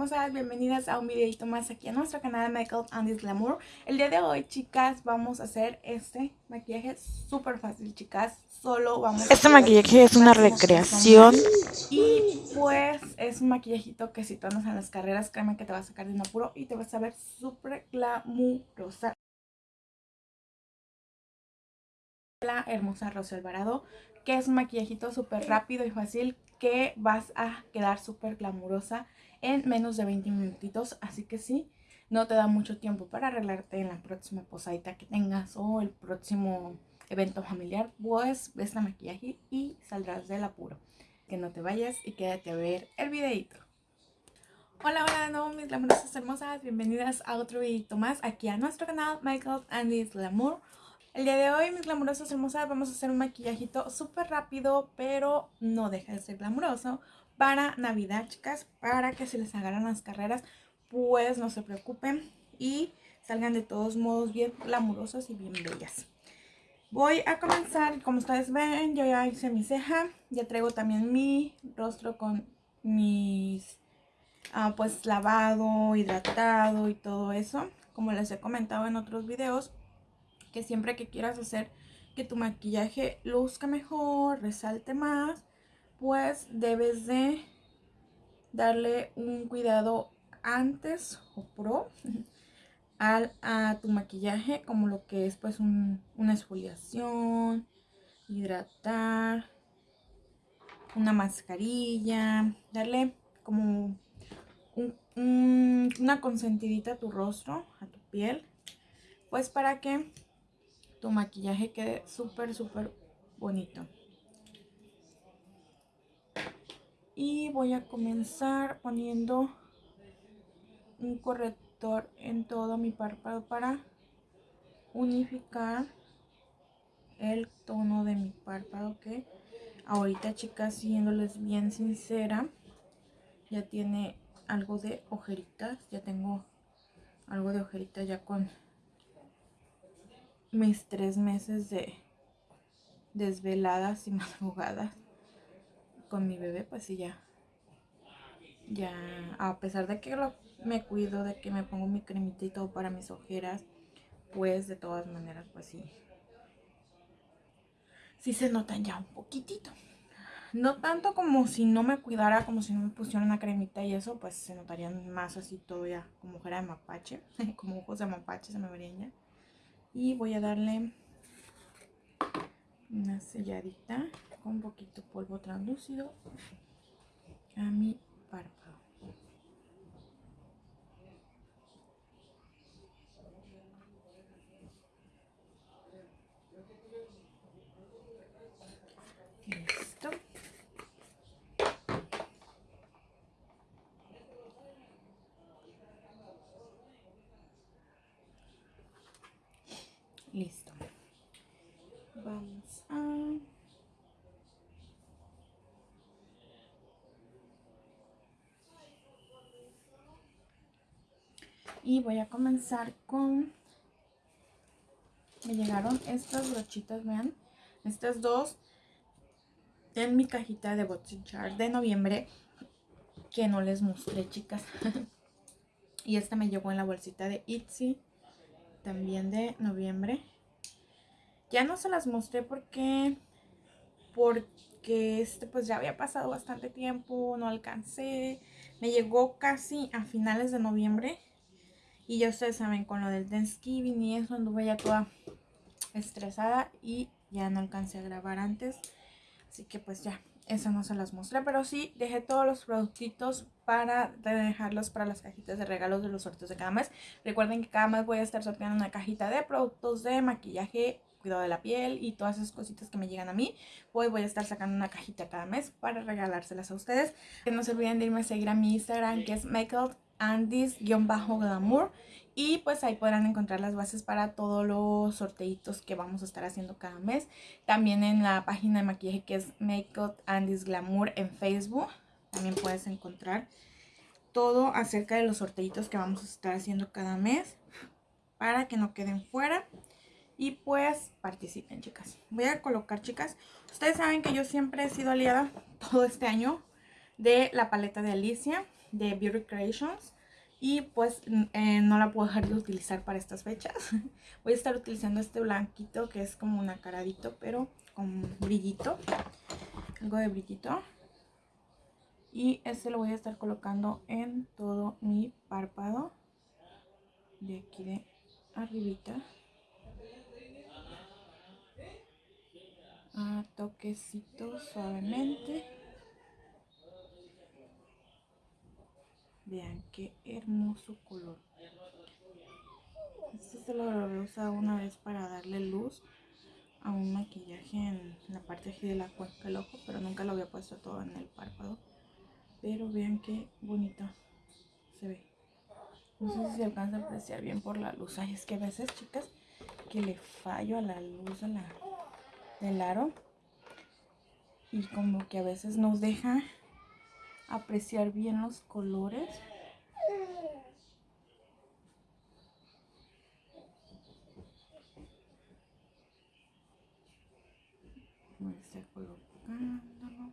hermosas, bienvenidas a un videito más aquí a nuestro canal Makeup and Glamour. El día de hoy, chicas, vamos a hacer este maquillaje súper fácil, chicas. Solo vamos Este maquillaje es una recreación. Y pues es un maquillajito que si tú andas en las carreras, créeme que te va a sacar de un apuro Y te vas a ver súper glamurosa. La hermosa Rosa Alvarado que es un maquillajito súper rápido y fácil que vas a quedar súper glamurosa en menos de 20 minutitos. Así que sí, no te da mucho tiempo para arreglarte en la próxima posadita que tengas o el próximo evento familiar. Pues ves la maquillaje y saldrás del apuro. Que no te vayas y quédate a ver el videito. Hola, hola de nuevo mis glamurosas hermosas, bienvenidas a otro videito más aquí a nuestro canal Michael Andy's Glamour. El día de hoy, mis glamurosas hermosas, vamos a hacer un maquillajito súper rápido, pero no deja de ser glamuroso para Navidad, chicas, para que se les agarran las carreras, pues no se preocupen y salgan de todos modos bien glamurosas y bien bellas. Voy a comenzar, como ustedes ven, yo ya hice mi ceja, ya traigo también mi rostro con mis, ah, pues lavado, hidratado y todo eso. Como les he comentado en otros videos, que siempre que quieras hacer que tu maquillaje luzca mejor, resalte más, pues debes de darle un cuidado antes o pro al, a tu maquillaje, como lo que es pues una exfoliación, hidratar, una mascarilla, darle como una consentidita a tu rostro, a tu piel, pues para que tu maquillaje quede súper, súper bonito. Y voy a comenzar poniendo un corrector en todo mi párpado para unificar el tono de mi párpado que ahorita chicas siéndoles bien sincera ya tiene algo de ojeritas ya tengo algo de ojeritas ya con mis tres meses de desveladas y madrugadas con mi bebé, pues sí, ya, ya, a pesar de que me cuido, de que me pongo mi cremita y todo para mis ojeras, pues de todas maneras, pues sí, sí se notan ya un poquitito. No tanto como si no me cuidara, como si no me pusiera una cremita y eso, pues se notarían más así todo ya como ojera de mapache, como ojos de mapache se me verían ya y voy a darle una selladita con un poquito polvo translúcido a mi párpado. Listo. Listo. Vamos a... Y voy a comenzar con... Me llegaron estas brochitas, vean. Estas dos en mi cajita de Char de noviembre que no les mostré, chicas. y esta me llegó en la bolsita de Itsy también de noviembre. Ya no se las mostré porque porque este pues ya había pasado bastante tiempo, no alcancé. Me llegó casi a finales de noviembre. Y ya ustedes saben, con lo del Thanksgiving y eso anduve ya toda estresada y ya no alcancé a grabar antes. Así que pues ya, eso no se las mostré, pero sí dejé todos los productitos para dejarlos para las cajitas de regalos de los sorteos de cada mes. Recuerden que cada mes voy a estar sorteando una cajita de productos de maquillaje, cuidado de la piel y todas esas cositas que me llegan a mí. Hoy voy a estar sacando una cajita cada mes para regalárselas a ustedes. Que no se olviden de irme a seguir a mi Instagram que es makeupandis-glamour y pues ahí podrán encontrar las bases para todos los sorteitos que vamos a estar haciendo cada mes. También en la página de maquillaje que es Makeup Andy's Glamour en Facebook. También puedes encontrar todo acerca de los sorteitos que vamos a estar haciendo cada mes. Para que no queden fuera. Y pues participen chicas. Voy a colocar chicas. Ustedes saben que yo siempre he sido aliada todo este año de la paleta de Alicia de Beauty Creations. Y pues eh, no la puedo dejar de utilizar para estas fechas. Voy a estar utilizando este blanquito que es como un acaradito, pero con brillito. Algo de brillito. Y este lo voy a estar colocando en todo mi párpado. De aquí de arribita. A toquecitos suavemente. Vean qué hermoso color. Este se lo voy a usar una vez para darle luz a un maquillaje en la parte de la cuenca del ojo, pero nunca lo había puesto todo en el párpado. Pero vean qué bonito se ve. No sé si se alcanza a apreciar bien por la luz. Ay, es que a veces, chicas, que le fallo a la luz la, del aro. Y como que a veces nos deja apreciar bien los colores. Colocándolo.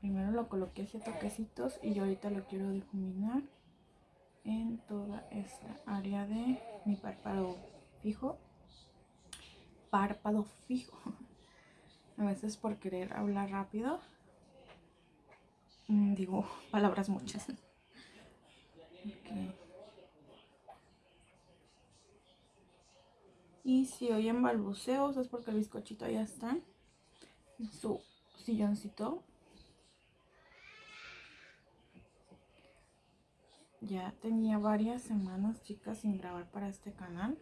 Primero lo coloqué así toquecitos y yo ahorita lo quiero difuminar en toda esta área de mi párpado fijo. Párpado fijo. A veces por querer hablar rápido digo palabras muchas. Y si oyen balbuceos es porque el bizcochito ya está en su silloncito. Ya tenía varias semanas, chicas, sin grabar para este canal.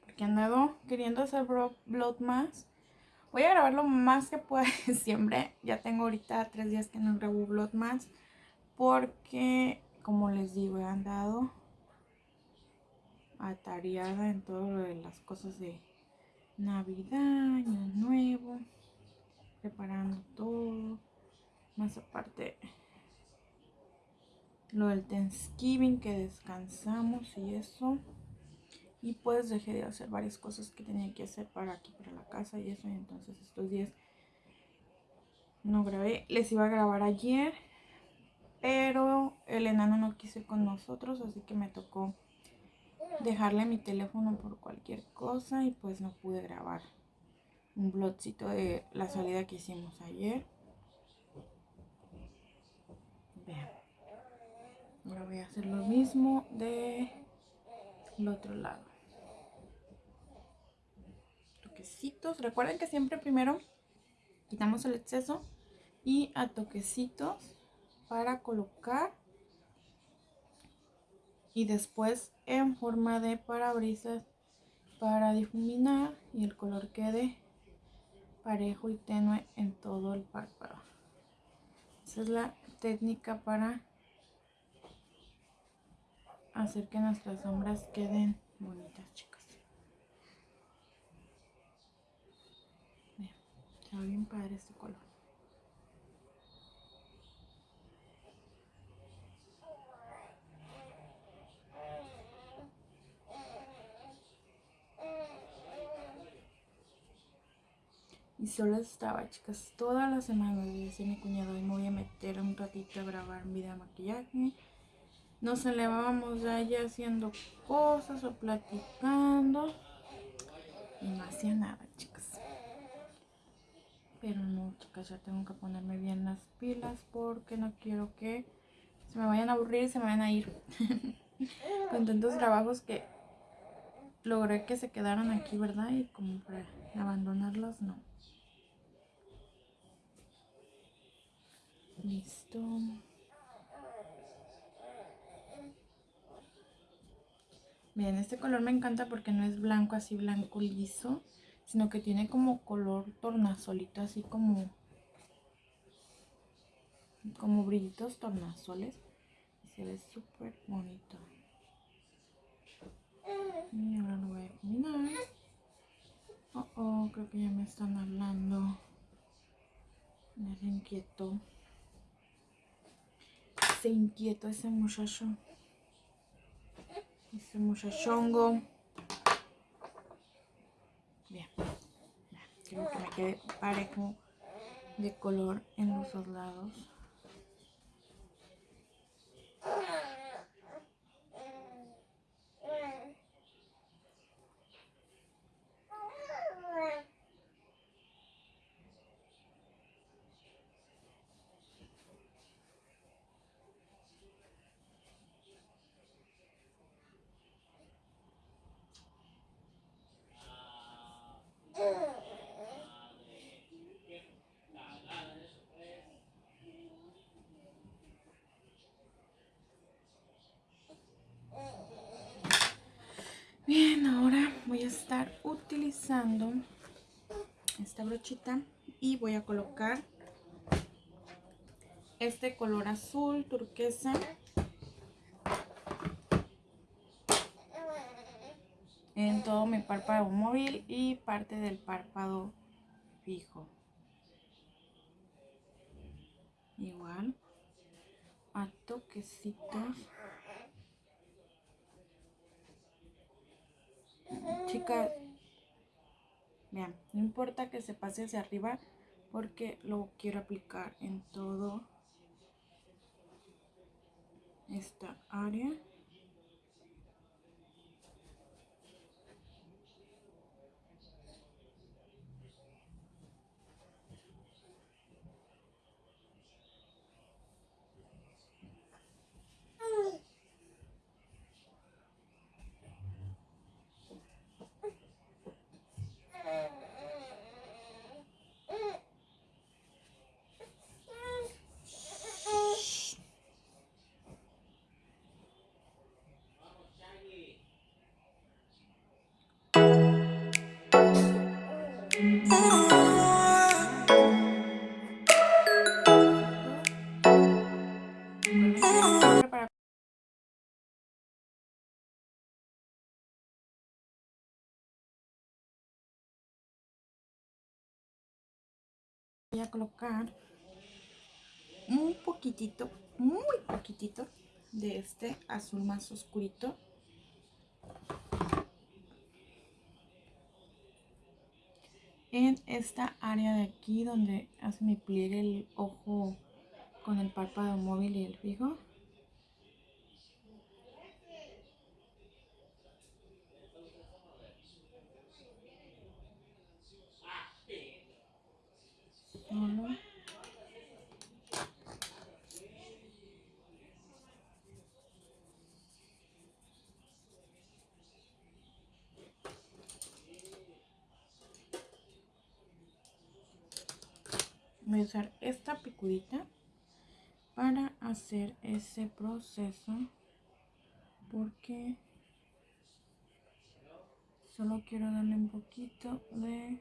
Porque andado queriendo hacer vlog más Voy a grabar lo más que pueda en diciembre. Ya tengo ahorita tres días que no grabo vlog más. Porque, como les digo, he andado atareada en todo lo de las cosas de Navidad, Año Nuevo. Preparando todo. Más aparte, lo del Thanksgiving que descansamos y eso. Y pues dejé de hacer varias cosas que tenía que hacer para aquí, para la casa y eso. Y entonces estos días no grabé. Les iba a grabar ayer, pero el enano no quiso ir con nosotros, así que me tocó dejarle mi teléfono por cualquier cosa y pues no pude grabar un blogcito de la salida que hicimos ayer. Vean. Ahora voy a hacer lo mismo de el otro lado. Recuerden que siempre primero quitamos el exceso y a toquecitos para colocar y después en forma de parabrisas para difuminar y el color quede parejo y tenue en todo el párpado. Esa es la técnica para hacer que nuestras sombras queden bonitas, chicas. Vean, está bien padre este color. Y solo estaba, chicas, toda la semana dice mi cuñado y me voy a meter un ratito a grabar video de maquillaje nos elevábamos allá haciendo cosas o platicando. Y no hacía nada, chicas. Pero no, chicas, ya tengo que ponerme bien las pilas porque no quiero que se me vayan a aburrir y se me vayan a ir. Con tantos trabajos que logré que se quedaran aquí, ¿verdad? Y como para abandonarlos, no. Listo. Bien, este color me encanta porque no es blanco así blanco liso, sino que tiene como color tornasolito, así como como brillitos tornasoles y se ve súper bonito. Y ahora lo voy a combinar. Oh, oh, creo que ya me están hablando. Me inquieto. Se inquieto ese muchacho. Ese muchachongo. Bien. Quiero que me quede parejo de color en los dos lados. Bien, ahora voy a estar utilizando esta brochita y voy a colocar este color azul turquesa en todo mi párpado móvil y parte del párpado fijo. Igual a toquecitos. Chicas, vean, no importa que se pase hacia arriba porque lo quiero aplicar en todo esta área. A colocar un poquitito, muy poquitito de este azul más oscurito. En esta área de aquí donde hace mi pliegue el ojo con el párpado móvil y el fijo. Voy a usar esta picudita para hacer ese proceso porque solo quiero darle un poquito de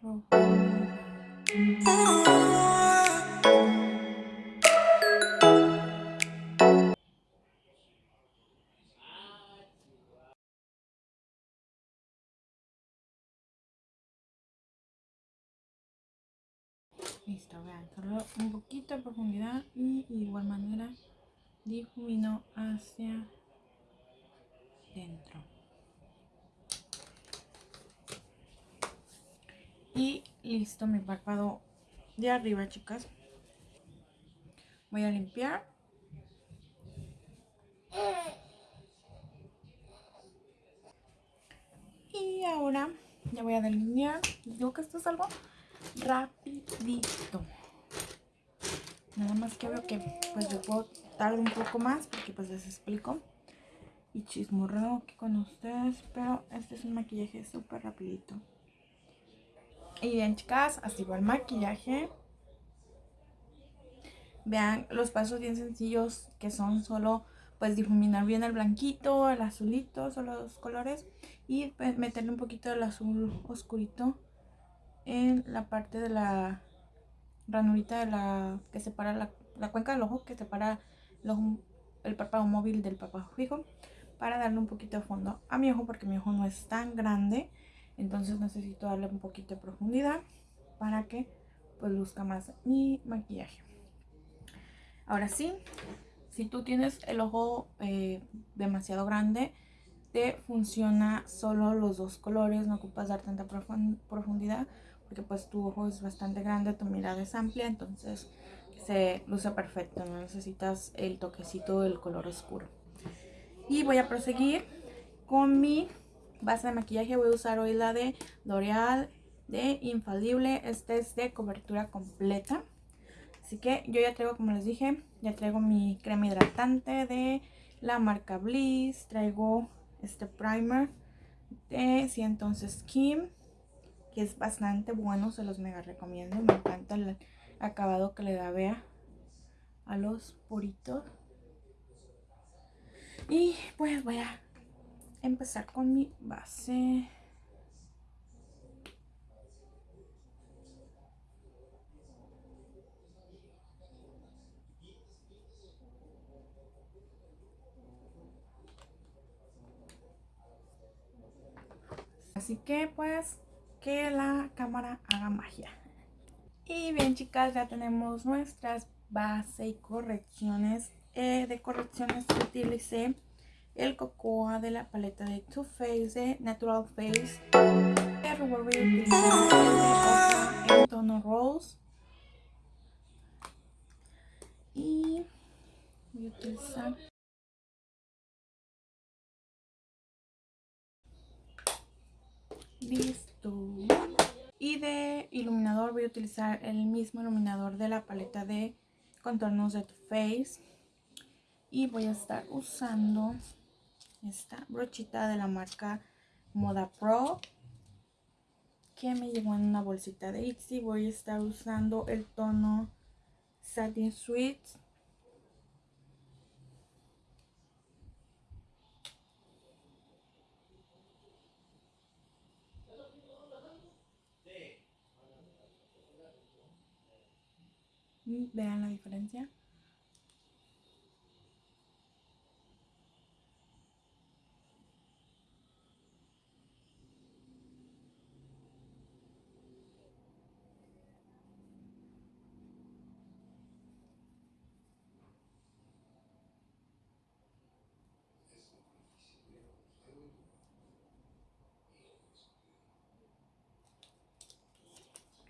Listo, vean, solo un poquito de profundidad y de igual manera difumino hacia dentro. Y listo mi párpado de arriba, chicas. Voy a limpiar. Y ahora ya voy a delinear. Digo que esto es algo rapidito. Nada más que veo que pues yo puedo tardar un poco más porque pues les explico. Y chismorreo aquí con ustedes, pero este es un maquillaje súper rapidito. Y bien chicas, así va el maquillaje. Vean los pasos bien sencillos que son solo pues difuminar bien el blanquito, el azulito, solo dos colores. Y pues, meterle un poquito del azul oscurito en la parte de la ranurita de la que separa la, la cuenca del ojo que separa el párpado móvil del párpado fijo para darle un poquito de fondo a mi ojo porque mi ojo no es tan grande entonces necesito darle un poquito de profundidad para que pues luzca más mi maquillaje ahora sí si tú tienes el ojo eh, demasiado grande te funciona solo los dos colores, no ocupas dar tanta profundidad porque pues tu ojo es bastante grande, tu mirada es amplia, entonces se luce perfecto, no necesitas el toquecito del color oscuro. Y voy a proseguir con mi base de maquillaje, voy a usar hoy la de L'Oreal de Infalible, este es de cobertura completa. Así que yo ya traigo, como les dije, ya traigo mi crema hidratante de la marca Bliss, traigo este primer de sí, entonces Kim que es bastante bueno, se los mega recomiendo, me encanta el acabado que le da Bea a los puritos. Y pues voy a empezar con mi base. Así que pues que la cámara haga magia. Y bien chicas, ya tenemos nuestras base y correcciones. Eh, de correcciones utilicé el Cocoa de la paleta de Too Faced de Natural Face. El rubor voy a utilizar tono Rose. Y voy a utilizar Listo. Y de iluminador voy a utilizar el mismo iluminador de la paleta de contornos de Too Faced. Y voy a estar usando esta brochita de la marca Moda Pro. Que me llegó en una bolsita de Itsy. Voy a estar usando el tono Satin Sweet Vean la diferencia.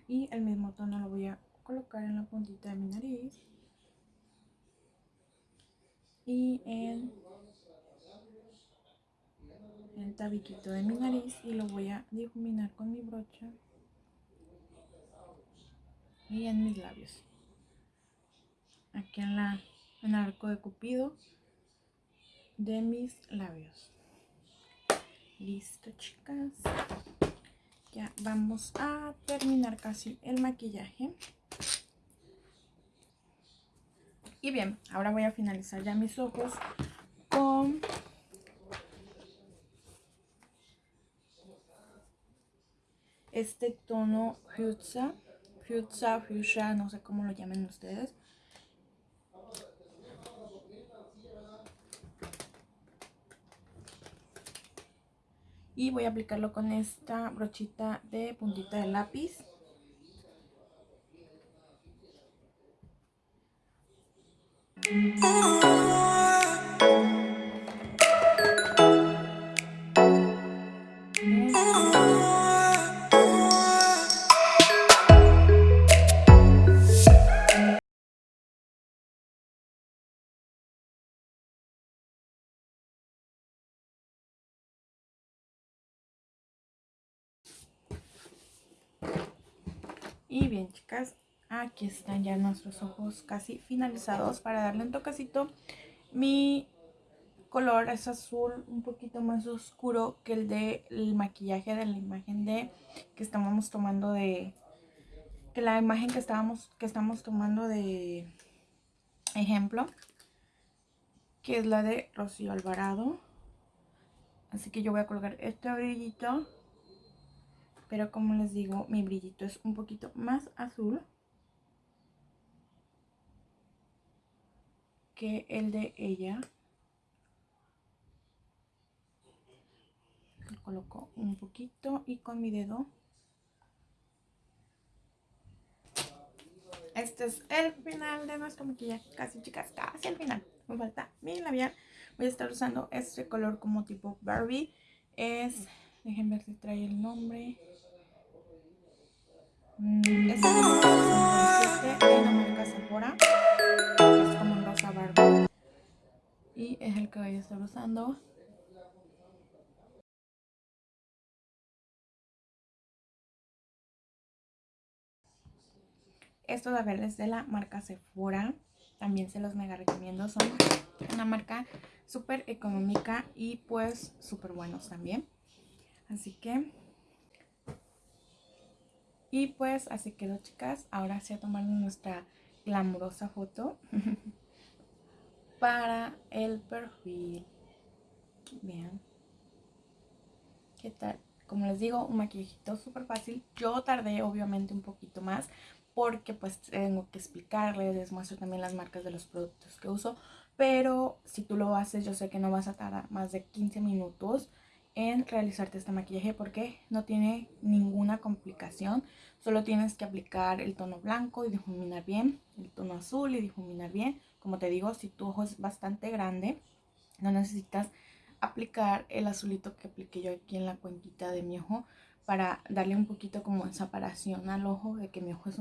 Y el mismo tono lo voy a colocar en la puntita de mi nariz. Y en el tabiquito de mi nariz y lo voy a difuminar con mi brocha y en mis labios. Aquí en, la, en el arco de cupido de mis labios. Listo chicas ya vamos a terminar casi el maquillaje y bien, ahora voy a finalizar ya mis ojos con este tono fuchsia, fuchsia, fuchsia, no sé cómo lo llamen ustedes. Y voy a aplicarlo con esta brochita de puntita de lápiz. Aquí están ya nuestros ojos casi finalizados para darle un toquecito. Mi color es azul un poquito más oscuro que el del maquillaje de la imagen de que estábamos tomando de que la imagen que estábamos que estamos tomando de ejemplo que es la de Rocío Alvarado así que yo voy a colocar este brillito pero como les digo mi brillito es un poquito más azul que el de ella. Lo coloco un poquito y con mi dedo. Este es el final de nuestro maquillaje. Casi, chicas, casi el final. Me falta mi labial. Voy a estar usando este color como tipo Barbie. Es, dejen ver si trae el nombre. Mm, es el número 67 de la marca Sephora. Es como un rosa Barbie. Y es el que voy a estar usando. Estos labiales de la marca Sephora. También se los mega recomiendo. Son una marca súper económica y pues súper buenos también. Así que... Y pues así quedó chicas. Ahora sí a tomar nuestra glamurosa foto. para el perfil. Vean. ¿Qué tal? Como les digo, un maquillajito súper fácil. Yo tardé obviamente un poquito más porque pues tengo que explicarles, les muestro también las marcas de los productos que uso. Pero si tú lo haces, yo sé que no vas a tardar más de 15 minutos en realizarte este maquillaje porque no tiene ninguna complicación. Solo tienes que aplicar el tono blanco y difuminar bien, el tono azul y difuminar bien. Como te digo, si tu ojo es bastante grande, no necesitas aplicar el azulito que apliqué yo aquí en la cuenquita de mi ojo para darle un poquito como separación al ojo de que mi ojo es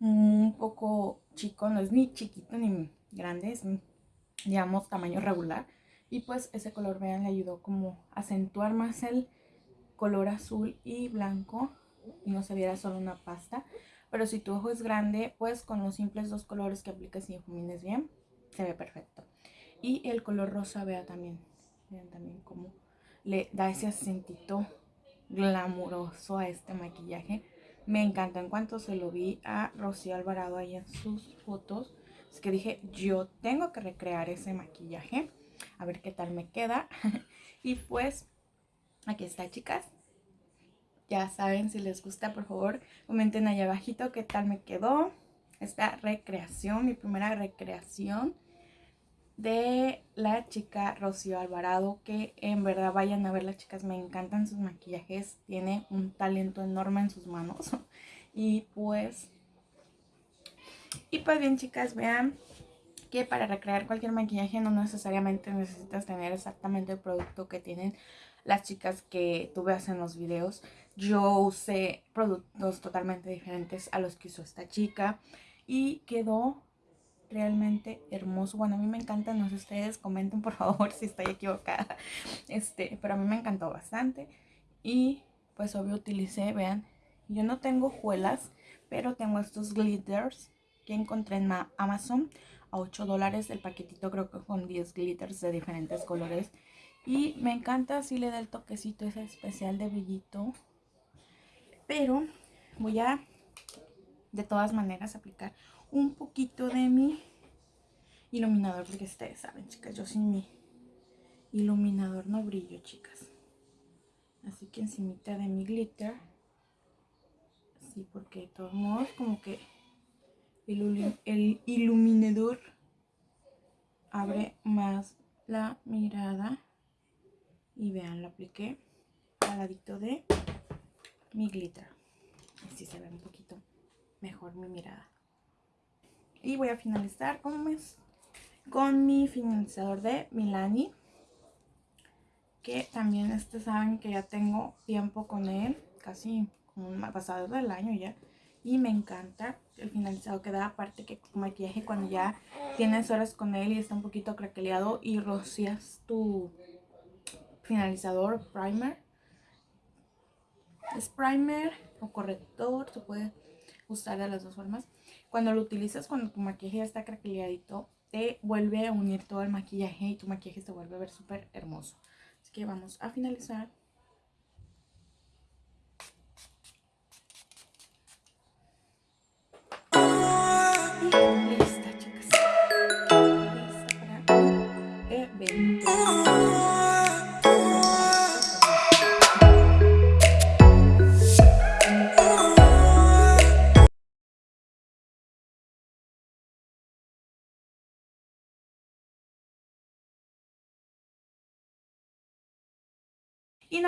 un, poco chico, no es ni chiquito ni grande, es digamos tamaño regular y pues ese color vean le ayudó como a acentuar más el color azul y blanco y no se viera solo una pasta pero si tu ojo es grande, pues con los simples dos colores que aplicas y difumines bien, se ve perfecto. Y el color rosa, vea también, vean también cómo le da ese acentito glamuroso a este maquillaje. Me encantó en cuanto se lo vi a Rocío Alvarado ahí en sus fotos. Es que dije, yo tengo que recrear ese maquillaje. A ver qué tal me queda. y pues, aquí está, chicas. Ya saben, si les gusta, por favor, comenten allá abajito qué tal me quedó esta recreación, mi primera recreación de la chica Rocío Alvarado, que en verdad vayan a ver las chicas, me encantan sus maquillajes, tiene un talento enorme en sus manos. Y pues, y pues bien chicas, vean que para recrear cualquier maquillaje no necesariamente necesitas tener exactamente el producto que tienen las chicas que tú veas en los videos. Yo usé productos totalmente diferentes a los que usó esta chica y quedó realmente hermoso. Bueno, a mí me encanta, no sé ustedes, comenten por favor si estoy equivocada. Este, pero a mí me encantó bastante. Y pues obvio utilicé, vean, yo no tengo juelas, pero tengo estos glitters que encontré en Amazon a 8 dólares el paquetito creo que con 10 glitters de diferentes colores y me encanta si le da el toquecito ese especial de brillito. Pero voy a, de todas maneras, aplicar un poquito de mi iluminador. Porque ustedes saben, chicas, yo sin mi iluminador no brillo, chicas. Así que encimita de mi glitter. Así, porque de todos modos, como que el, iluminador abre más la mirada. Y vean lo apliqué al ladito de mi glitter. Así se ve un poquito mejor mi mirada. Y voy a finalizar con, mi finalizador de Milani que también este saben que ya tengo tiempo con él casi como pasado del año ya y me encanta el finalizado que da aparte que con maquillaje cuando ya tienes horas con él y está un poquito craqueleado y rocias tu finalizador, primer. Es primer o corrector, se puede usar de las dos formas. Cuando lo utilizas, cuando tu maquillaje ya está craqueleadito, te vuelve a unir todo el maquillaje y tu maquillaje se vuelve a ver súper hermoso. Así que vamos a finalizar.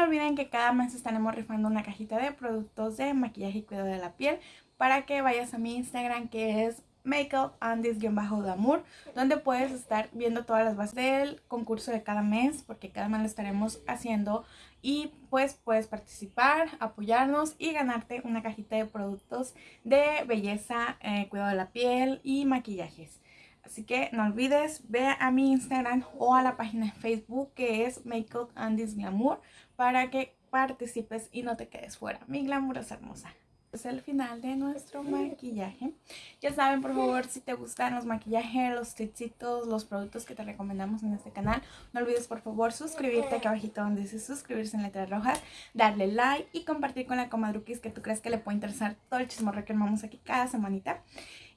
Olviden que cada mes estaremos rifando una cajita de productos de maquillaje y cuidado de la piel para que vayas a mi Instagram que es Makeup and This-Damour, donde puedes estar viendo todas las bases del concurso de cada mes, porque cada mes lo estaremos haciendo y pues puedes participar, apoyarnos y ganarte una cajita de productos de belleza, eh, cuidado de la piel y maquillajes. Así que no olvides, ve a mi Instagram o a la página de Facebook que es Makeup and This Glamour para que participes y no te quedes fuera. Mi glamour es hermosa. Es el final de nuestro maquillaje. Ya saben, por favor, si te gustan los maquillajes, los tricitos, los productos que te recomendamos en este canal, no olvides por favor suscribirte aquí abajito donde dice suscribirse en letras rojas, darle like y compartir con la comadruquis que tú crees que le puede interesar todo el chismorro que armamos aquí cada semanita.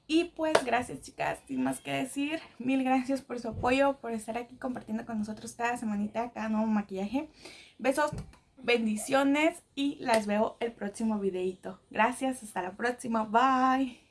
Y pues gracias chicas, sin más que decir, mil gracias por su apoyo, por estar aquí compartiendo con nosotros cada semanita, cada nuevo maquillaje. Besos, bendiciones y las veo el próximo videito. Gracias, hasta la próxima, bye.